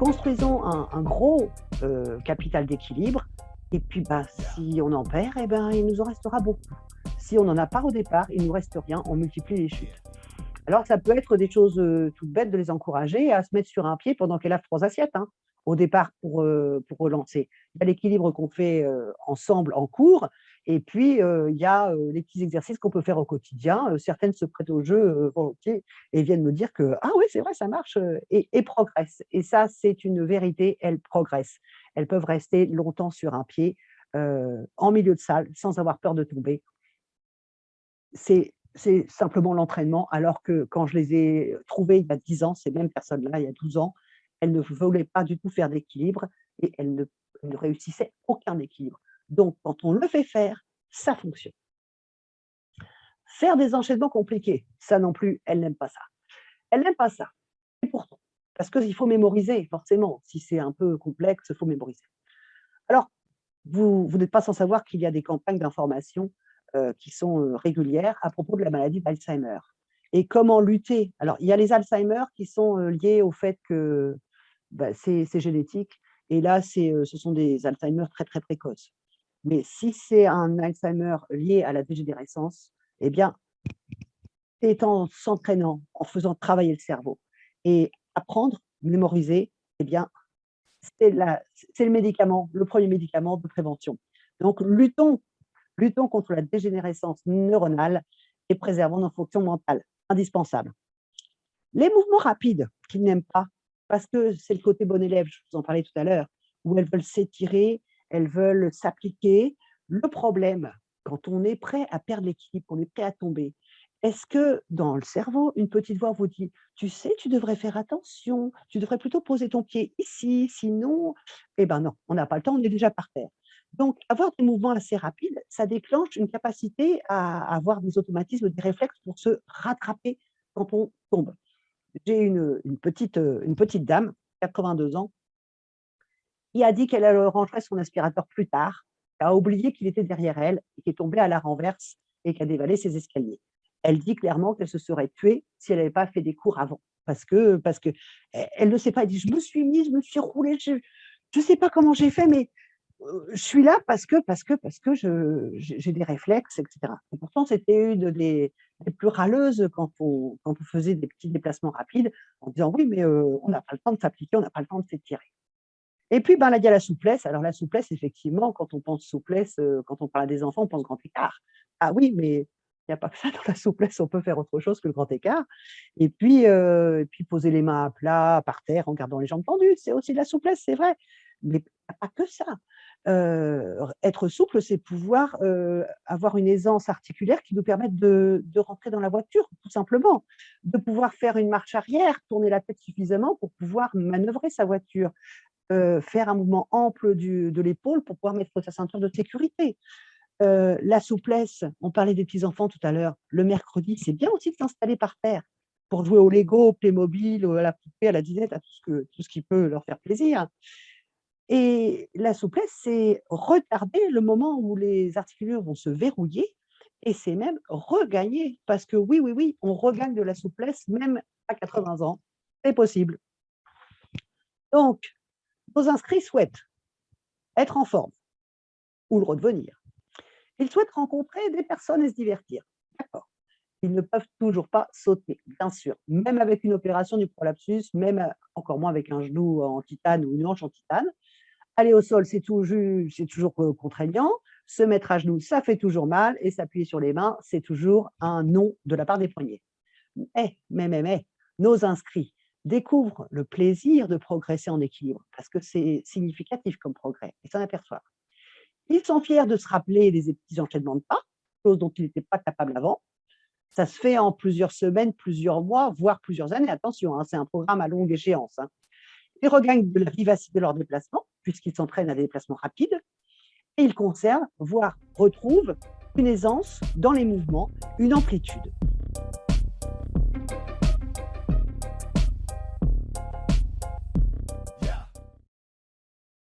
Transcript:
construisons un, gros euh, capital d'équilibre, et puis bah, si on en perd, eh ben, il nous en restera beaucoup. Si on n'en a pas au départ, il nous reste rien, on multiplie les chutes. Alors ça peut être des choses euh, toutes bêtes de les encourager à se mettre sur un pied pendant qu'elle a trois assiettes, hein, au départ pour, euh, pour relancer. L'équilibre qu'on fait ensemble en cours, et puis il y a les petits exercices qu'on peut faire au quotidien. certaines se prêtent au jeu volontiers et viennent me dire que « Ah oui, c'est vrai, ça marche et, et progressent. Et ça, c'est une vérité, elles progressent. Elles peuvent rester longtemps sur un pied, en milieu de salle, sans avoir peur de tomber. C'est simplement l'entraînement, alors que quand je les ai trouvées il y a 10 ans, ces mêmes personnes-là, il y a 12 ans, elles ne voulaient pas du tout faire d'équilibre et elles ne réussissaient aucun équilibre. Donc, quand on le fait faire, ça fonctionne. Faire des enchaînements compliqués, ça non plus, elles n'aiment pas ça. Elles n'aiment pas ça. Et pourtant, parce qu'il faut mémoriser, forcément. Si c'est un peu complexe, il faut mémoriser. Alors, vous, vous n'êtes pas sans savoir qu'il y a des campagnes d'information euh, qui sont euh, régulières à propos de la maladie d'Alzheimer. Et comment lutter? Alors, il y a les Alzheimer qui sont euh, liés au fait que bah, c'est génétique. Et là, ce sont des Alzheimer très, très précoces. Mais si c'est un Alzheimer lié à la dégénérescence, eh bien, c'est en s'entraînant, en faisant travailler le cerveau et apprendre, mémoriser, eh bien, c'est le médicament, le premier médicament de prévention. Donc, luttons Luttons contre la dégénérescence neuronale et préservons nos fonctions mentales. Indispensable. Les mouvements rapides qu'ils n'aiment pas, parce que c'est le côté bon élève, je vous en parlais tout à l'heure, où elles veulent s'étirer, elles veulent s'appliquer. Le problème, quand on est prêt à perdre l'équilibre, on est prêt à tomber, est-ce que dans le cerveau, une petite voix vous dit « tu sais, tu devrais faire attention, tu devrais plutôt poser ton pied ici, sinon… » Eh bien non, on n'a pas le temps, on est déjà par terre. Donc, avoir des mouvements assez rapides, ça déclenche une capacité à avoir des automatismes, des réflexes pour se rattraper quand on tombe. J'ai une, petite, une petite dame, 82 ans, qui a dit qu'elle rangerait son aspirateur plus tard, a oublié qu'il était derrière elle et qui est tombée à la renverse et qui a dévalé ses escaliers. Elle dit clairement qu'elle se serait tuée si elle n'avait pas fait des cours avant. Parce que, parce que elle ne sait pas, elle dit, je me suis mise, je me suis roulée, je ne sais pas comment j'ai fait, mais je suis là parce que, parce que, parce que j'ai des réflexes, etc. Et pourtant, c'était une des, plus râleuses quand on, quand on faisait des petits déplacements rapides, en disant oui, mais on n'a pas le temps de s'appliquer, on n'a pas le temps de s'étirer. Et puis, ben, il y a la souplesse. Alors, la souplesse, effectivement, quand on pense souplesse, quand on parle des enfants, on pense grand écart. Ah oui, mais il n'y a pas que ça dans la souplesse, on peut faire autre chose que le grand écart. Et puis, et puis poser les mains à plat, par terre, en gardant les jambes tendues, c'est aussi de la souplesse, c'est vrai. Mais il n'y a pas que ça être souple, c'est pouvoir avoir une aisance articulaire qui nous permette de, rentrer dans la voiture, tout simplement, de pouvoir faire une marche arrière, tourner la tête suffisamment pour pouvoir manœuvrer sa voiture, faire un mouvement ample de l'épaule pour pouvoir mettre sa ceinture de sécurité. la souplesse, on parlait des petits-enfants tout à l'heure, le mercredi, c'est bien aussi de s'installer par terre pour jouer au Lego, au Playmobil, à la poupée, à la disette, à tout ce, que, tout ce qui peut leur faire plaisir. Et la souplesse, c'est retarder le moment où les articulures vont se verrouiller et c'est même regagner. Parce que oui, oui, oui, on regagne de la souplesse même à 80 ans. C'est possible. Donc, nos inscrits souhaitent être en forme ou le redevenir. Ils souhaitent rencontrer des personnes et se divertir. D'accord. Ils ne peuvent toujours pas sauter, bien sûr. Même avec une opération du prolapsus, même encore moins avec un genou en titane ou une hanche en titane, Aller au sol, c'est toujours, toujours contraignant. Se mettre à genoux, ça fait toujours mal. Et s'appuyer sur les mains, c'est toujours un non de la part des poignets. Mais, mais, mais, mais, nos inscrits découvrent le plaisir de progresser en équilibre, parce que c'est significatif comme progrès, et s'en aperçoivent. Ils sont fiers de se rappeler des petits enchaînements de pas, chose dont ils n'étaient pas capables avant. Ça se fait en plusieurs semaines, plusieurs mois, voire plusieurs années. Attention, hein, c'est un programme à longue échéance. Hein. Ils regagnent de la vivacité de leur déplacement, puisqu'ils s'entraînent à des déplacements rapides, et ils conservent, voire retrouvent, une aisance dans les mouvements, une amplitude.